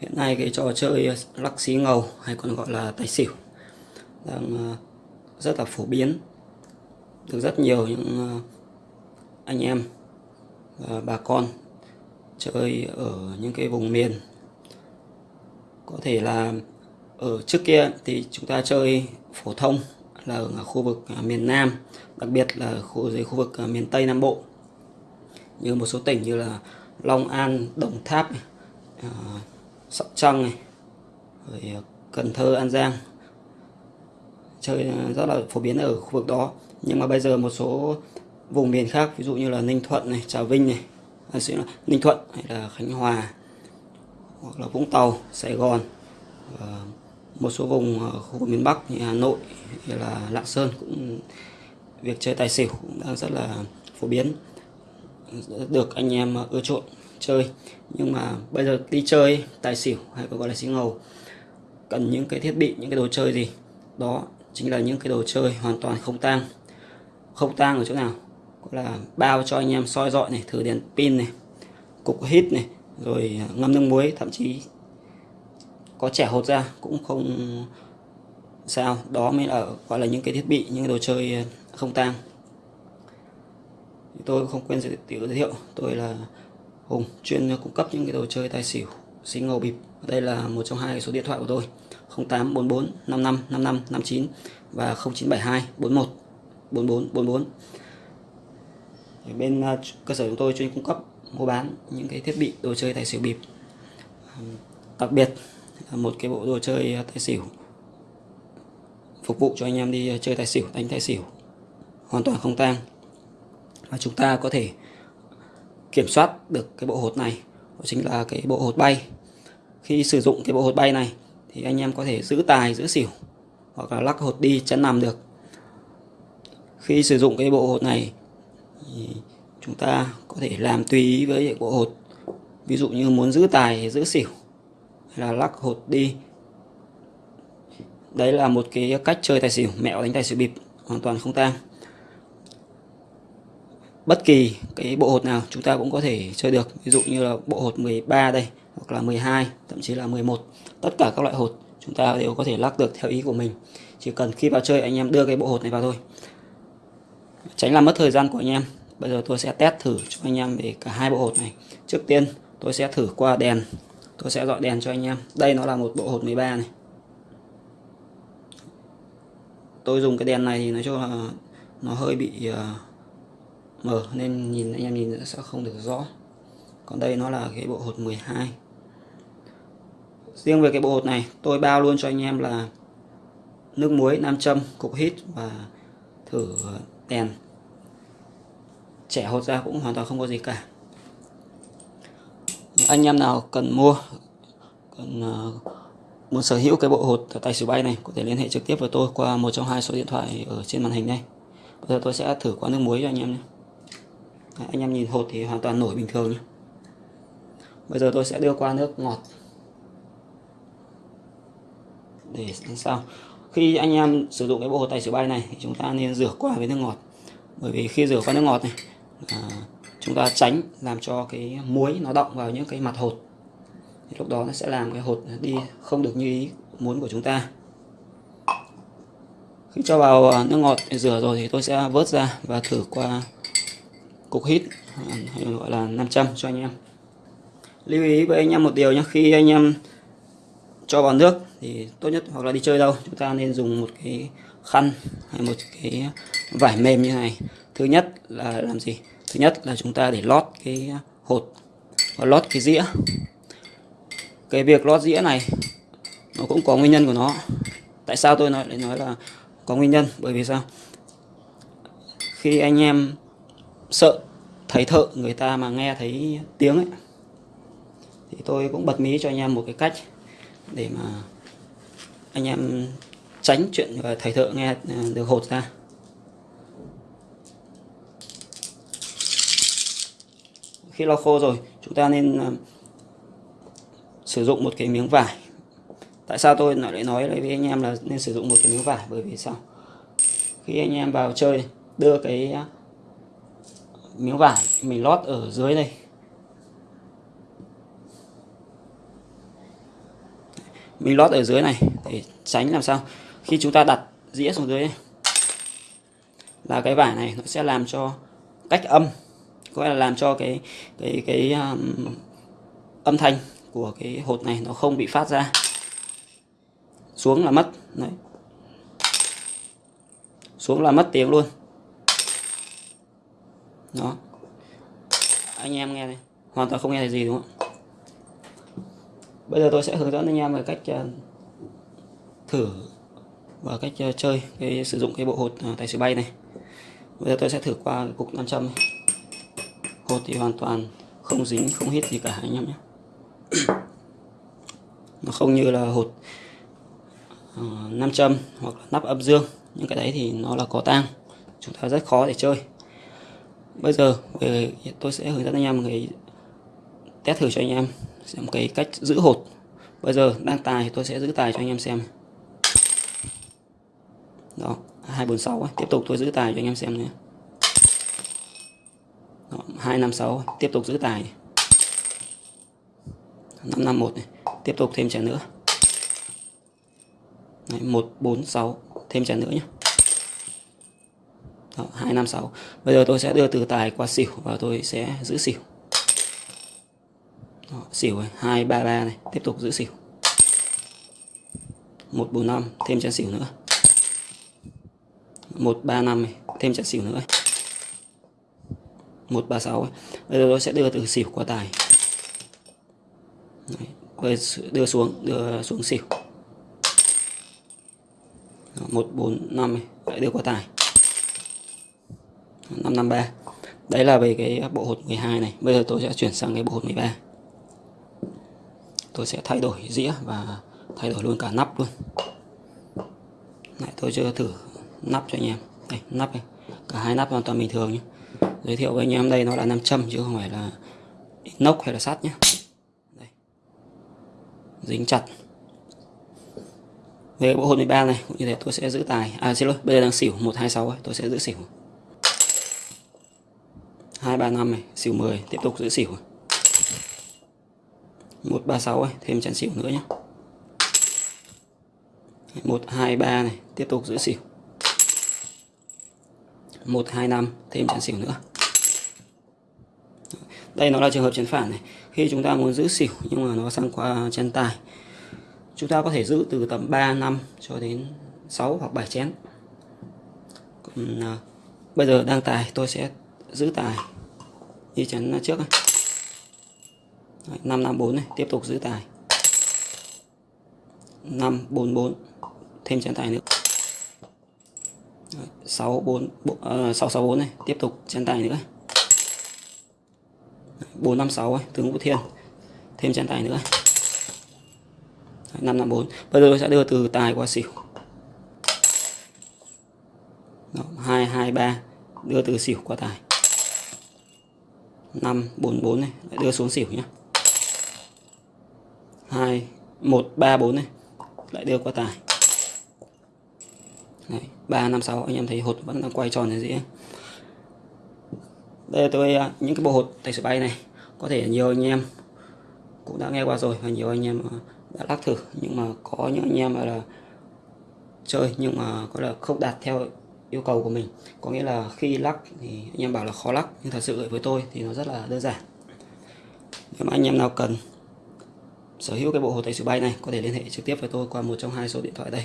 hiện nay cái trò chơi ờ, lắc xí ngầu hay còn gọi là tài xỉu đang ờ, rất là phổ biến. Được rất nhiều những ờ, anh em và bà con chơi ở những cái vùng miền. Có thể là ở trước kia thì chúng ta chơi phổ thông là ở khu vực à, miền Nam đặc biệt là khu dưới khu vực à, miền Tây Nam Bộ. Như một số tỉnh như là Long An, Đồng Tháp, à, Sóc Trăng này, rồi ờ, Cần Thơ, An Giang. Chơi ờ, rất là phổ biến ở khu vực đó. Nhưng mà bây giờ một số vùng miền khác ví dụ như là Ninh Thuận này, Trà Vinh này, à, là Ninh Thuận hay là Khánh Hòa hoặc là Vũng Tàu, Sài Gòn và một số vùng ờ, khu vực miền Bắc như Hà Nội hay là Lạng Sơn cũng việc chơi tài xỉu cũng đang rất là phổ biến. Được anh em ưa chuộng chơi. Nhưng mà bây giờ đi chơi, tài xỉu hay còn gọi là xí ngầu, cần những cái thiết bị, những cái đồ chơi gì, đó chính là những cái đồ chơi hoàn toàn không tang. Không tang ở chỗ nào? Gọi là bao cho anh em soi dọi này, thử đèn pin này, cục hít này, rồi ngâm nước muối, thậm chí có trẻ hột ra cũng không sao. Đó mới là gọi là những cái thiết bị, những cái đồ chơi không tang. Tôi không quên giới thiệu, tôi là Hùng, chuyên cung cấp những cái đồ chơi tài xỉu xí ngầu bịp. Đây là một trong hai số điện thoại của tôi. 0844 55 55 59 và 0972 41 44 44 bên à, cơ sở chúng tôi chuyên cung cấp, mua bán những cái thiết bị, đồ chơi tài xỉu bịp. Đặc biệt một cái bộ đồ chơi à, tài xỉu phục vụ cho anh em đi à, chơi tài xỉu, đánh tài xỉu hoàn toàn không tang. Và chúng ta có thể kiểm soát được cái bộ hột này, đó chính là cái bộ hột bay. Khi sử dụng cái bộ hột bay này thì anh em có thể giữ tài, giữ xỉu hoặc là lắc hột đi chắn nằm được. Khi sử dụng cái bộ hột này thì chúng ta có thể làm tùy ý với bộ hột. Ví dụ như muốn giữ tài, giữ xỉu hay là lắc hột đi. Đấy là một cái cách chơi tài xỉu, mẹo đánh tài xỉu bịp, hoàn toàn không tang bất kỳ cái bộ hột nào chúng ta cũng có thể chơi được. Ví dụ như là bộ hột 13 đây hoặc là 12 thậm chí là 11 tất cả các loại hột chúng ta đều có thể lắc được theo ý của mình. Chỉ cần khi vào chơi anh em đưa cái bộ hột này vào thôi. Tránh làm mất thời gian của anh em. Bây giờ tôi sẽ test thử cho anh em về cả hai bộ hột này. Trước tiên tôi sẽ thử qua đèn. Tôi sẽ dọi đèn cho anh em. Đây nó là một bộ hột 13 này. Tôi dùng cái đèn này thì nói chung là nó hơi bị uh, mờ nên nhìn anh em nhìn sẽ không được rõ. Còn đây nó là cái bộ hột 12 riêng về cái bộ hột này tôi bao luôn cho anh em là nước muối nam châm cục hít và thử đèn. Trẻ hột ra cũng hoàn toàn không có gì cả. Anh em nào cần mua cần uh, muốn sở hữu cái bộ hột tài xỉu bay này có thể liên hệ trực tiếp với tôi qua một trong hai số điện thoại ở trên màn hình đây. Bây giờ tôi sẽ thử qua nước muối cho anh em nhé anh em nhìn hột thì hoàn toàn nổi bình thường nhé bây giờ tôi sẽ đưa qua nước ngọt. Để làm sao. Khi anh em sử dụng cái bộ hột tài xỉu bay này thì chúng ta nên rửa qua với nước ngọt. Bởi vì khi rửa qua nước ngọt này à, chúng ta tránh làm cho cái muối nó động vào những cái mặt hột. Thì lúc đó nó sẽ làm cái hột đi không được như ý muốn của chúng ta. Khi cho vào à, nước ngọt để rửa rồi thì tôi sẽ vớt ra và thử qua cục hít, hay gọi là 500 cho anh em. Lưu ý với anh em một điều nhé khi anh em cho vào nước thì tốt nhất hoặc là đi chơi đâu, chúng ta nên dùng một cái khăn hay một cái vải mềm như này. Thứ nhất là làm gì? Thứ nhất là chúng ta để lót cái hột, và lót cái dĩa. Cái việc lót dĩa này, nó cũng có nguyên nhân của nó. Tại sao tôi nói, lại nói là có nguyên nhân? Bởi vì sao? Khi anh em sợ, thấy thợ người ta mà nghe thấy tiếng ấy. Thì tôi cũng bật mí cho anh em một cái cách để mà anh em tránh chuyện và thầy thợ nghe à, được hột ra. Khi lau khô rồi, chúng ta nên à, sử dụng một cái miếng vải. Tại sao tôi lại nói với anh em là nên sử dụng một cái miếng vải? Bởi vì sao? Khi anh em vào chơi, đưa cái miếng vải mình lót ở dưới đây. Mình lót ở dưới này để tránh làm sao? Khi chúng ta đặt dĩa xuống dưới này, là cái vải này nó sẽ làm cho cách âm có là làm cho cái cái cái um, âm thanh của cái hột này nó không bị phát ra xuống là mất. Đấy. Xuống là mất tiếng luôn đó. Anh em nghe này hoàn toàn không nghe thấy gì, đúng không bây giờ tôi sẽ hướng dẫn anh em về cách ờ, thử và cách ờ, chơi cái, sử dụng cái bộ hột ờ, tài xỉu bay này. Bây giờ tôi sẽ thử qua cái cục nam châm này. hột thì hoàn toàn không dính, không hít gì cả, anh em nhé. Nó không như là hột nam châm hoặc là nắp âm dương. Những cái đấy thì nó là có tang. Chúng ta rất khó để chơi bây giờ ờ, về tôi sẽ hướng dẫn anh em cái test thử cho anh em xem cái cách giữ hột. Bây giờ đang tài thì tôi sẽ giữ tài cho anh em xem. Đó 246 ấy. tiếp tục tôi giữ tài cho anh em xem nữa đó, 256 tiếp tục giữ tài. 551 này. Tiếp tục thêm trả nữa. Đấy, 146 thêm trả nữa nhé. Ờ, 256 bây giờ tôi sẽ đưa từ tài qua xỉu và tôi sẽ giữ xỉu. Đó, xỉu 233 này tiếp tục giữ xỉu. 145 thêm chén xỉu nữa. 135 này thêm chén xỉu nữa. 136 bây giờ tôi sẽ đưa từ xỉu qua tài. Đấy, đưa xuống đưa xuống xỉu. 145 lại đưa qua tài. 553 đấy là về cái bộ hột 12 này. Bây giờ tôi sẽ chuyển sang cái bộ hột 13 tôi sẽ thay đổi dĩa và thay đổi luôn cả nắp luôn. Lại tôi chưa thử nắp cho anh em. Đây nắp này cả hai nắp hoàn toàn bình thường nhé. Giới thiệu với anh em đây nó là nam châm chứ không phải là inox hay là sắt nhé. Đây. dính chặt. Về bộ hột 13 này cũng như thế tôi sẽ giữ tài. À xin lỗi bây giờ đang xỉu 126 ấy, tôi sẽ giữ xỉu. 235 này xỉu 10 tiếp tục giữ xỉu. 136 ấy, thêm chén xỉu nữa nhé 123 này tiếp tục giữ xỉu. 125 thêm chén xỉu nữa. Đây nó là trường hợp chén phản này. Khi chúng ta muốn giữ xỉu nhưng mà nó sang qua chân tài chúng ta có thể giữ từ tầm 3 năm cho đến 6 hoặc 7 chén. Còn, à, bây giờ đang tài tôi sẽ giữ tài. Như chắn trước này. 554 này tiếp tục giữ tài. 544 thêm chén tài nữa. 64 uh, 664 này tiếp tục chén tài nữa. 456 ấy, tướng Vũ Thiên thêm chén tài nữa. 554 bây giờ tôi sẽ đưa từ tài qua xỉu. Đó, 223 đưa từ xỉu qua tài. 5 4 4 này. Lại đưa xuống xỉu nhé 2 1 3 4 này. Lại đưa qua tài. Đấy, 3 5 6 anh em thấy hột vẫn đang quay tròn ở dĩa đây là tôi à, những cái bộ hột tài xỉu bay này. Có thể nhiều anh em cũng đã nghe qua rồi và nhiều anh em à, đã lắc thử. Nhưng mà có những anh em là chơi nhưng mà có là không đạt theo yêu cầu của mình. Có nghĩa là khi lắc thì anh em bảo là khó lắc, nhưng thật sự với tôi thì nó rất là đơn giản. Nếu mà anh em nào cần sở hữu cái bộ hồ tay sửa bay này, có thể liên hệ trực tiếp với tôi qua một trong hai số điện thoại đây.